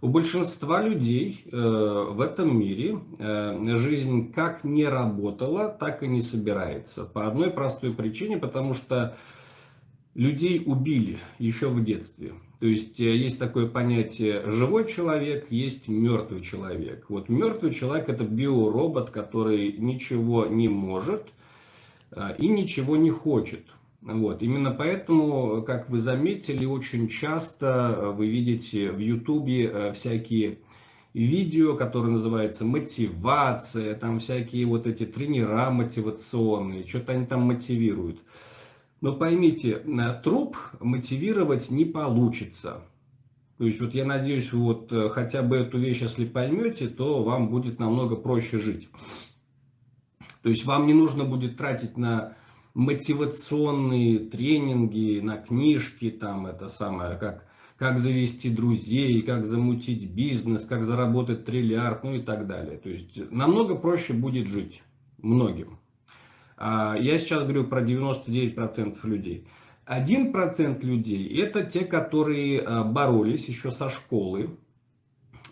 У большинства людей э, в этом мире э, жизнь как не работала, так и не собирается. По одной простой причине, потому что людей убили еще в детстве. То есть э, есть такое понятие живой человек, есть мертвый человек. Вот мертвый человек это биоробот, который ничего не может и ничего не хочет. Вот. Именно поэтому, как вы заметили, очень часто э, вы видите в Ютубе э, всякие видео, которые называются мотивация, там всякие вот эти тренера мотивационные, что-то они там мотивируют. Но поймите, труп мотивировать не получится. То есть вот я надеюсь, вот э, хотя бы эту вещь, если поймете, то вам будет намного проще жить. То есть вам не нужно будет тратить на мотивационные тренинги, на книжки, там это самое, как, как завести друзей, как замутить бизнес, как заработать триллиард, ну и так далее. То есть намного проще будет жить многим. А, я сейчас говорю про 99% людей. 1% людей это те, которые а, боролись еще со школы,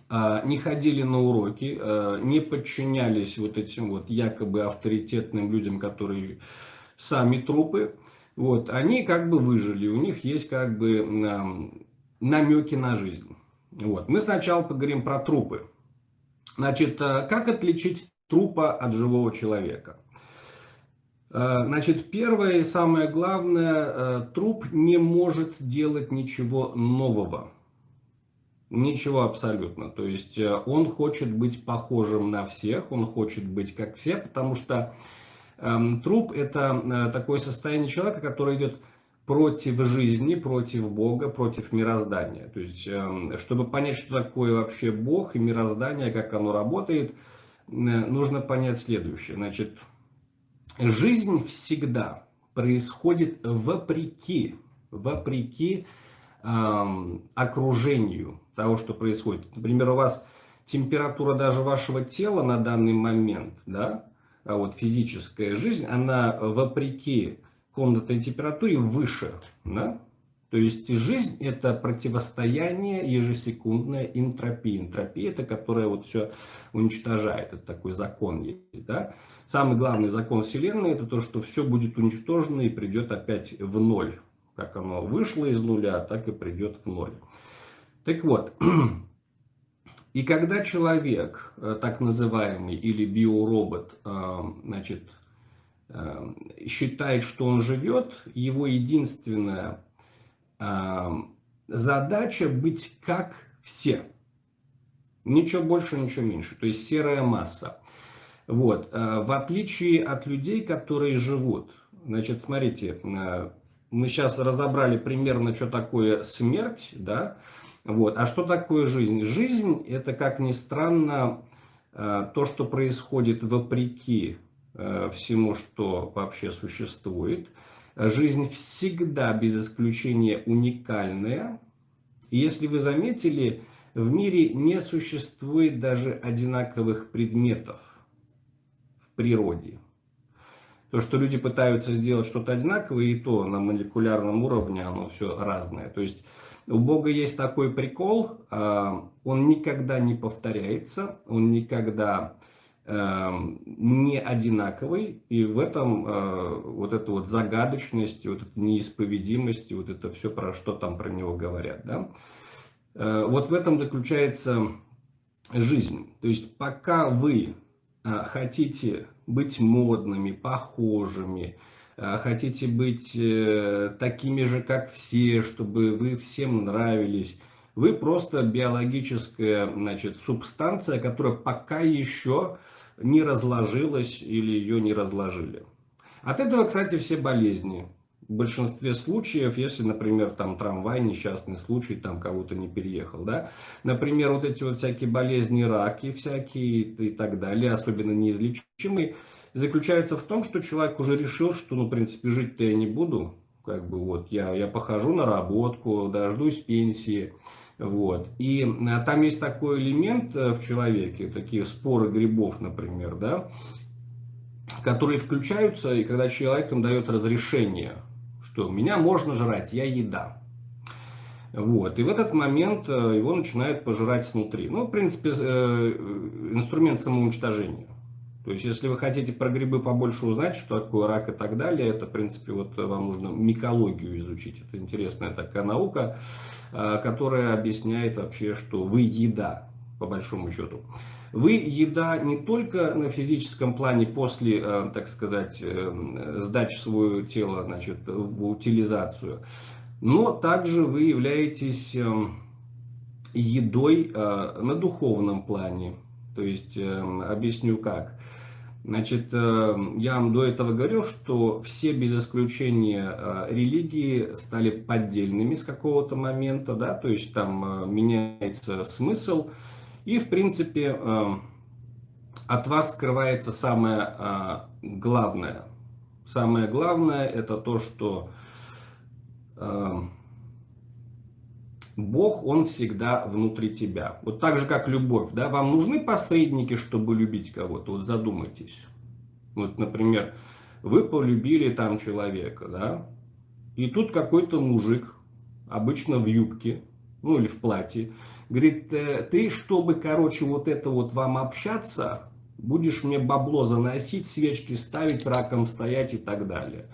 а, не ходили на уроки, не подчинялись вот этим вот якобы авторитетным людям, которые сами трупы, вот, они как бы выжили, у них есть как бы намеки на жизнь. Вот. Мы сначала поговорим про трупы. Значит, э, как отличить трупа от живого человека? Э, значит, первое и самое главное, э, труп не может делать ничего нового. Ничего абсолютно. То есть он хочет быть похожим на всех, он хочет быть как все, потому что труп – это э, такое состояние человека, которое идет против жизни, против Бога, против мироздания. То есть, эм, чтобы понять, что такое вообще Бог и мироздание, как оно работает, э, нужно понять следующее. Значит, жизнь всегда происходит вопреки, вопреки эм, окружению того, что происходит. Например, у вас температура даже вашего тела на данный момент, да, вот физическая жизнь, она вопреки комнатной температуре выше. Да? То есть жизнь это противостояние ежесекундная энтропии. Энтропия это которая вот все уничтожает. Это такой закон есть. Да? Самый главный закон Вселенной это то, что все будет уничтожено и придет опять в ноль. Как оно вышло из нуля, так и придет в ноль. Так вот, И когда человек, э, так называемый, или биоробот, э, значит, э, считает, что он живет, его единственная задача быть как все. Ничего больше, ничего меньше. То есть серая масса. Вот. В отличие от людей, которые живут. Значит, смотрите, мы сейчас разобрали примерно, что такое смерть, да, вот. А что такое жизнь? Жизнь – это, как ни странно, э, то, что происходит вопреки э, всему, что вообще существует. Жизнь всегда, без исключения, уникальная. Если вы заметили, в мире не существует даже одинаковых предметов в природе. То, что люди пытаются сделать что-то одинаковое, и то на молекулярном уровне оно все разное. То есть у Бога есть такой прикол, а, он никогда не повторяется, он никогда эм, не одинаковый, и в этом э, вот эта вот загадочность, вот эта неисповедимость, вот это все, про что там про него говорят, да? Э, вот в этом заключается жизнь. То есть пока вы э, хотите быть модными, похожими, а хотите быть э, такими же, как все, чтобы вы всем нравились. Вы просто биологическая значит, субстанция, которая пока еще не разложилась или ее не разложили. От этого, кстати, все болезни. В большинстве случаев, если, например, там трамвай, несчастный случай, там кого-то не переехал, да, например, вот эти вот всякие болезни, раки всякие и так далее, особенно неизлечимые, заключается в том, что человек уже решил, что, ну, в принципе, жить-то я не буду. Как бы вот я, я похожу на работку, дождусь пенсии. Вот. И а, там есть такой элемент э, в человеке, такие споры грибов, например, да, которые включаются, и когда человек им дает разрешение, что меня можно жрать, я еда. Вот. И в этот момент его начинает пожирать снутри. Ну, в принципе, инструмент самоуничтожения. То есть, если вы хотите про грибы побольше узнать, что такое рак и так далее, это, в принципе, вот вам нужно микологию изучить. Это интересная такая наука, а, которая объясняет вообще, что вы еда, по большому счету. Вы еда не только на физическом плане после, а, так сказать, э, сдачи своего тела значит, в утилизацию, но также вы являетесь эм, едой а, на духовном плане. То есть, эм, объясню как. Значит, э, я вам до этого говорил, что все без исключения э, религии стали поддельными с какого-то момента, да, то есть там э, меняется смысл, и в принципе от вас скрывается самое главное. Самое главное это то, что Бог, Он всегда внутри тебя. Вот так же, как любовь. Да? Вам нужны посредники, чтобы любить кого-то? Вот задумайтесь. Вот, например, вы полюбили там человека, да? И тут какой-то мужик, обычно в юбке, ну или в платье, говорит, «Э, ты, чтобы, короче, вот это вот вам общаться, будешь мне бабло заносить, свечки ставить, раком стоять и так далее.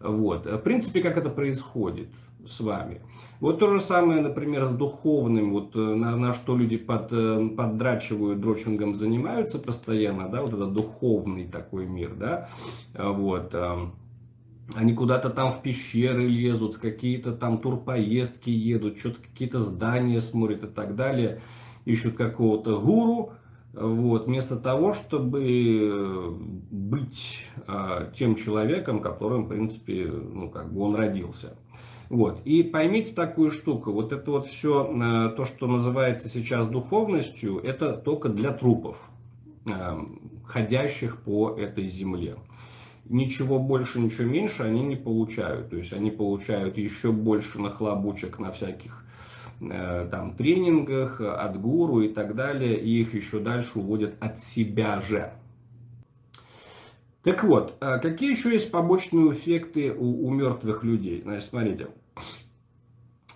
Вот. В принципе, как это происходит с вами. Вот то же самое, например, с духовным, вот э, на, на что люди под, э, поддрачивают, дрочингом занимаются постоянно, да, вот это духовный такой мир, да, вот. Эм, они куда-то там в пещеры лезут, какие-то там турпоездки едут, что-то какие-то здания смотрят и так далее, ищут какого-то гуру, вот, вместо того, чтобы э, быть тем человеком, которым, в принципе, ну, как бы он родился. Вот. И поймите такую штуку, вот это вот все, э, то, что называется сейчас духовностью, это только для трупов, э, ходящих по этой земле. Ничего больше, ничего меньше они не получают. То есть они получают еще больше нахлобучек на всяких э, там тренингах, от гуру и так далее, и их еще дальше уводят от себя же. Так вот, какие еще есть побочные эффекты у, у мертвых людей? Значит, смотрите.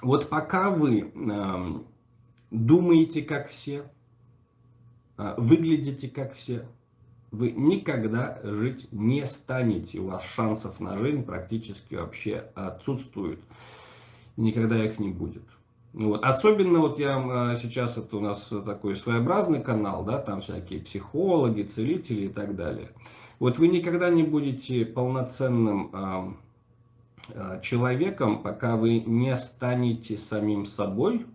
Вот пока вы э, думаете как все, э, выглядите как все, вы никогда жить не станете. У вас шансов на жизнь практически вообще отсутствуют. Никогда их не будет. Вот. Особенно вот я сейчас, это у нас такой своеобразный канал, да, там всякие психологи, целители и так далее. Вот вы никогда не будете полноценным э, человеком, пока вы не станете самим собой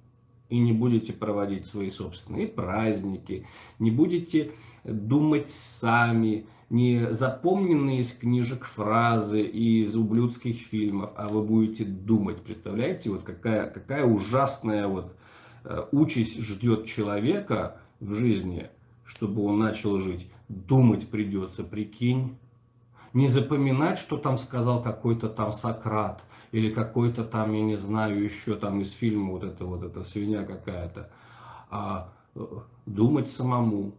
и не будете проводить свои собственные праздники, не будете думать сами, не запомненные из книжек фразы и из ублюдских фильмов, а вы будете думать. Представляете, вот какая, какая ужасная вот э, участь ждет человека в жизни, чтобы он начал жить думать придется, прикинь. Не запоминать, что там сказал какой-то там Сократ, или какой-то там, я не знаю, еще там из фильма вот это вот эта свинья какая-то, а э, думать самому.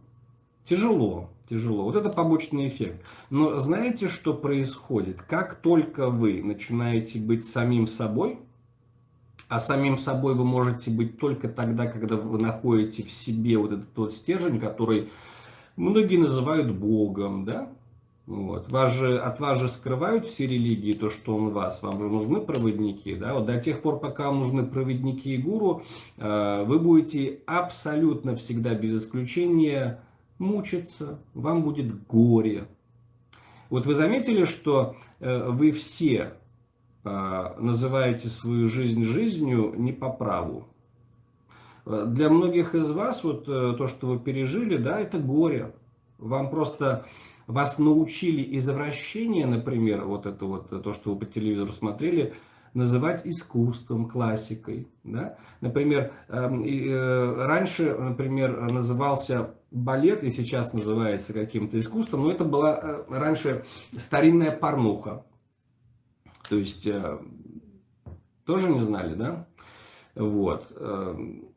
Тяжело, тяжело. Вот это побочный эффект. Но знаете, что происходит? Как только вы начинаете быть самим собой, а самим собой вы можете быть только тогда, когда вы находите в себе вот этот вот стержень, который многие называют Богом, да? Вот. Вас же, от вас же скрывают все религии, то, что он вас. Вам же нужны проводники. Да? Вот до тех пор, пока вам нужны проводники и гуру, э, вы будете абсолютно всегда, без исключения, мучиться. Вам будет горе. Вот вы заметили, что э, вы все э, называете свою жизнь жизнью не по праву. Для многих из вас вот то, что вы пережили, да, это горе. Вам просто вас научили извращение, например, вот это вот то, что вы по телевизору смотрели, называть искусством, классикой. Да? Например, эм, э, раньше, например, назывался балет, и сейчас называется каким-то искусством, но это была э, раньше старинная порнуха. То есть, тоже не знали, да? Вот. Эм,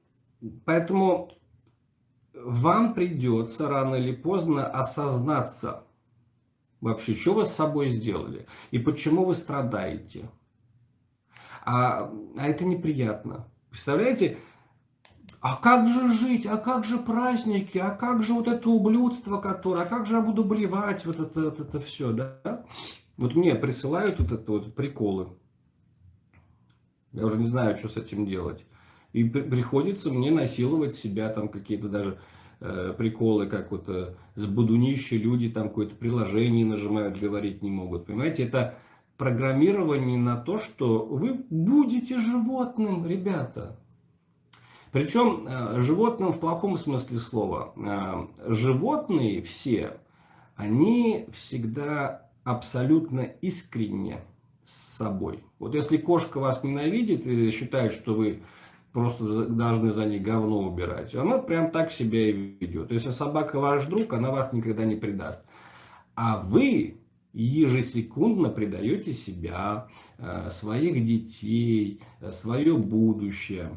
Поэтому вам придется рано или поздно осознаться, вообще, что вы с собой сделали и почему вы страдаете. А, а это неприятно. Представляете? А как же жить? А как же праздники? А как же вот это ублюдство, которое? А как же я буду блевать? Вот это, вот это все, да? Вот мне присылают вот это вот приколы. Я уже не знаю, что с этим делать. И приходится мне насиловать себя, там какие-то даже э, приколы, как вот э, с будунища люди там какое-то приложение нажимают, говорить не могут. Понимаете, это программирование на то, что вы будете животным, ребята. Причем э, животным в плохом смысле слова. Э, животные все, они всегда абсолютно искренне с собой. Вот если кошка вас ненавидит и считает, что вы просто должны за ней говно убирать, она прям так себя и ведет. Если собака ваш друг, она вас никогда не предаст. А вы ежесекундно предаете себя, э, своих детей, свое будущее.